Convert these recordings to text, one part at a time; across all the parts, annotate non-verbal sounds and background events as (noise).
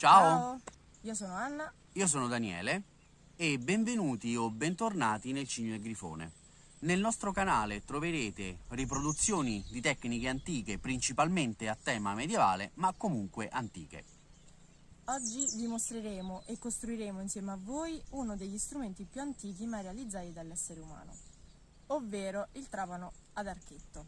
Ciao. io sono Anna. Io sono Daniele e benvenuti o bentornati nel Cigno del Grifone. Nel nostro canale troverete riproduzioni di tecniche antiche, principalmente a tema medievale, ma comunque antiche. Oggi vi mostreremo e costruiremo insieme a voi uno degli strumenti più antichi mai realizzati dall'essere umano, ovvero il trapano ad archetto.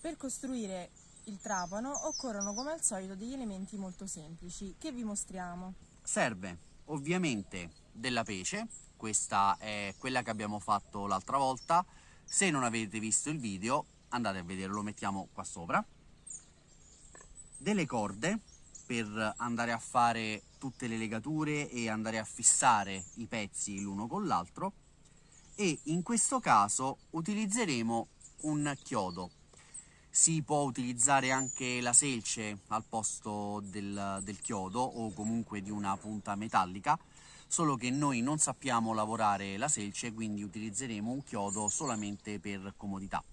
Per costruire il trapano occorrono come al solito degli elementi molto semplici che vi mostriamo. Serve ovviamente della pece, questa è quella che abbiamo fatto l'altra volta, se non avete visto il video andate a vederlo, lo mettiamo qua sopra, delle corde per andare a fare tutte le legature e andare a fissare i pezzi l'uno con l'altro. E in questo caso utilizzeremo un chiodo si può utilizzare anche la selce al posto del, del, chiodo o comunque di una punta metallica, solo che noi non sappiamo lavorare la selce, quindi utilizzeremo un chiodo solamente per comodità.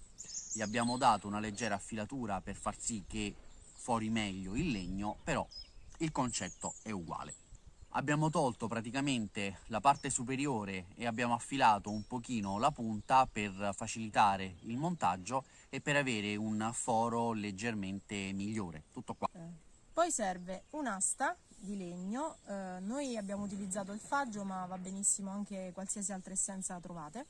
Gli abbiamo dato una leggera affilatura per far sì che fuori meglio il legno, però il concetto è uguale. Abbiamo tolto praticamente la parte superiore e abbiamo affilato un pochino la punta per facilitare il montaggio e per avere un foro leggermente migliore. Tutto qua. Eh. Poi serve un'asta di legno, eh, noi abbiamo utilizzato il faggio ma va benissimo anche qualsiasi altra essenza trovate.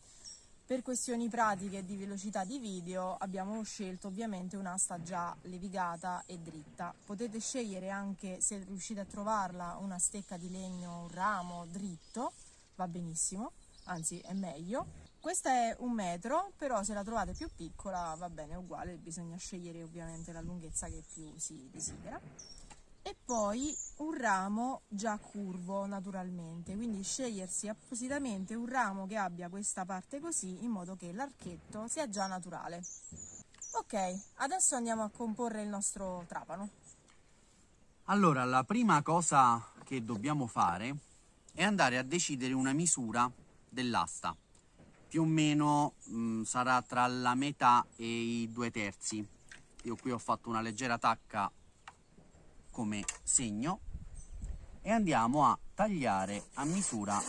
Per questioni pratiche di velocità di video abbiamo scelto ovviamente un'asta già levigata e dritta. Potete scegliere anche, se riuscite a trovarla, una stecca di legno, un ramo dritto, va benissimo, anzi è meglio. Questa è un metro, però se la trovate più piccola va bene, uguale, bisogna scegliere ovviamente la lunghezza che più si desidera. E poi un ramo già curvo naturalmente, quindi scegliersi appositamente un ramo che abbia questa parte così in modo che l'archetto sia già naturale. Ok, adesso andiamo a comporre il nostro trapano. Allora, la prima cosa che dobbiamo fare è andare a decidere una misura dell'asta più o meno mh, mm, sarà tra la metà e i due terzi io qui ho fatto una leggera tacca come segno e andiamo a tagliare a misura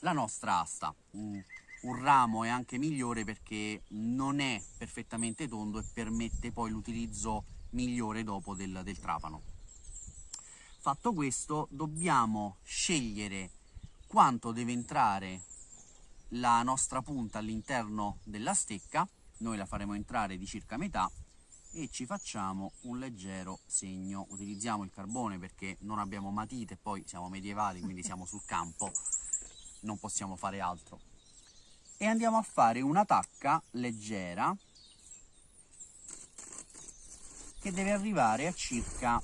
la nostra asta. Un, un ramo è anche migliore perché non è perfettamente tondo e permette poi l'utilizzo migliore dopo del, del trapano. Fatto questo dobbiamo scegliere quanto deve entrare la nostra punta all'interno della stecca, noi la faremo entrare di circa metà e ci facciamo un leggero segno. Utilizziamo il carbone perché non abbiamo matite, poi siamo medievali, quindi (laughs) siamo sul campo, non possiamo fare altro. E andiamo a fare una tacca leggera che deve arrivare a circa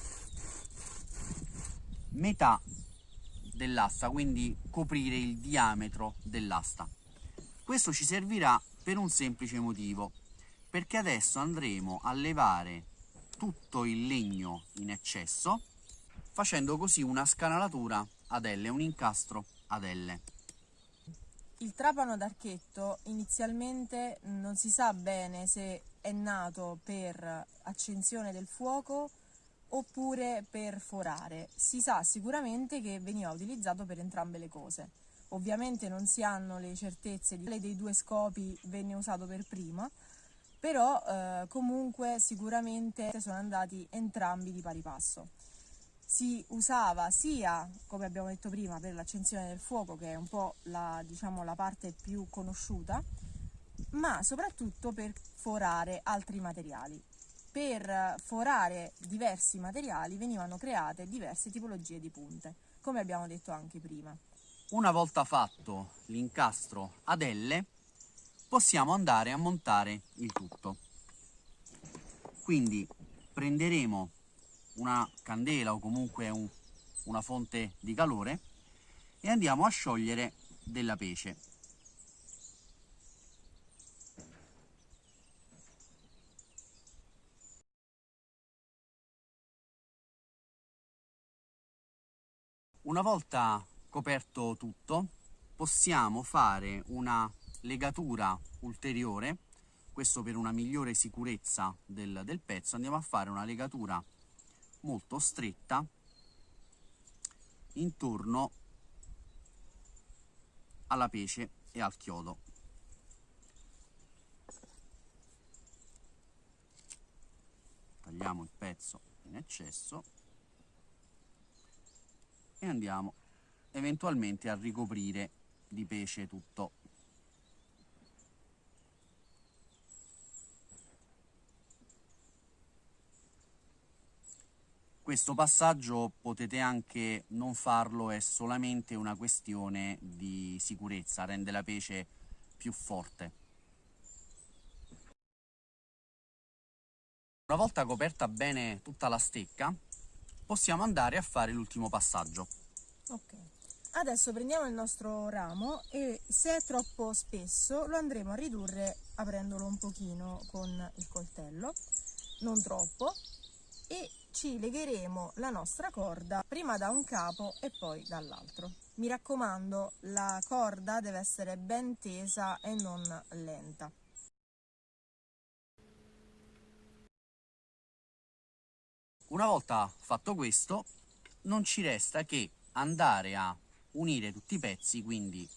metà dell'asta, quindi coprire il diametro dell'asta. Questo ci servirà per un semplice motivo, perché adesso andremo a levare tutto il legno in eccesso, facendo così una scanalatura ad L, un incastro ad L. Il trapano d'archetto inizialmente non si sa bene se è nato per accensione del fuoco oppure per forare. Si sa sicuramente che veniva utilizzato per entrambe le cose. Ovviamente non si hanno le certezze di quale dei due scopi venne usato per prima, però eh, comunque sicuramente sono andati entrambi di pari passo. Si usava sia, come abbiamo detto prima, per l'accensione del fuoco, che è un po' la, diciamo, la parte più conosciuta, ma soprattutto per forare altri materiali per forare diversi materiali venivano create diverse tipologie di punte, come abbiamo detto anche prima. Una volta fatto l'incastro ad L, possiamo andare a montare il tutto. Quindi prenderemo una candela o comunque un, una fonte di calore e andiamo a sciogliere della pece. Una volta coperto tutto, possiamo fare una legatura ulteriore questo per una migliore sicurezza del, del pezzo, andiamo a fare una legatura molto stretta intorno alla pece e al chiodo. Tagliamo il pezzo in eccesso e andiamo eventualmente a ricoprire di pesce tutto questo passaggio potete anche non farlo, è solamente una questione di sicurezza, rende la pece più forte. Una volta coperta bene tutta la stecca, possiamo andare a fare l'ultimo passaggio. Ok, adesso prendiamo il nostro ramo e se è troppo spesso lo andremo a ridurre aprendolo un pochino con il coltello, non troppo, e ci legheremo la nostra corda prima da un capo e poi dall'altro. Mi raccomando, la corda deve essere ben tesa e non lenta. Una volta fatto questo, non ci resta che andare a unire tutti i pezzi, quindi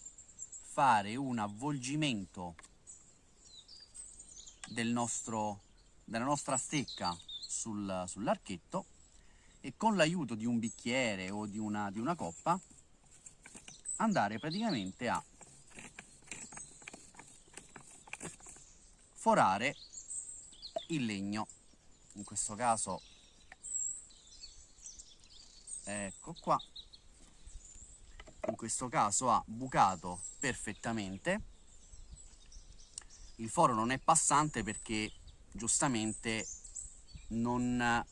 fare un avvolgimento del nostro, della nostra stecca sul, sull'archetto e con l'aiuto di un bicchiere o di una, di una coppa andare praticamente a forare il legno. In questo caso ecco qua. In questo caso ha bucato perfettamente. Il foro non è passante perché giustamente non,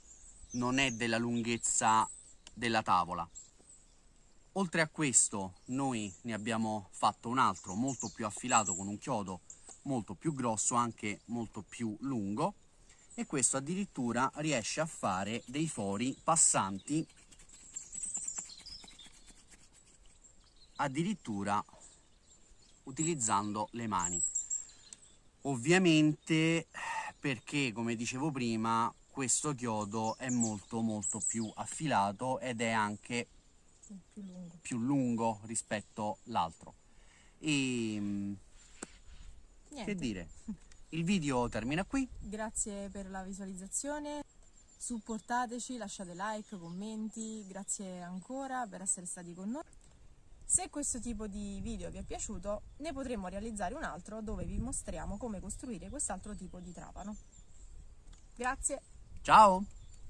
non è della lunghezza della tavola. Oltre a questo noi ne abbiamo fatto un altro molto più affilato con un chiodo molto più grosso, anche molto più lungo e questo addirittura riesce a fare dei fori passanti addirittura utilizzando le mani. Ovviamente perché come dicevo prima questo chiodo è molto molto più affilato ed è anche più lungo, più lungo rispetto all'altro e mm, Niente. che dire. Il video termina qui. Grazie per la visualizzazione. Supportateci lasciate like commenti. Grazie ancora per essere stati con noi. Se questo tipo di video vi è piaciuto ne potremo realizzare un altro dove vi mostriamo come costruire quest'altro tipo di trapano. Grazie Ciao!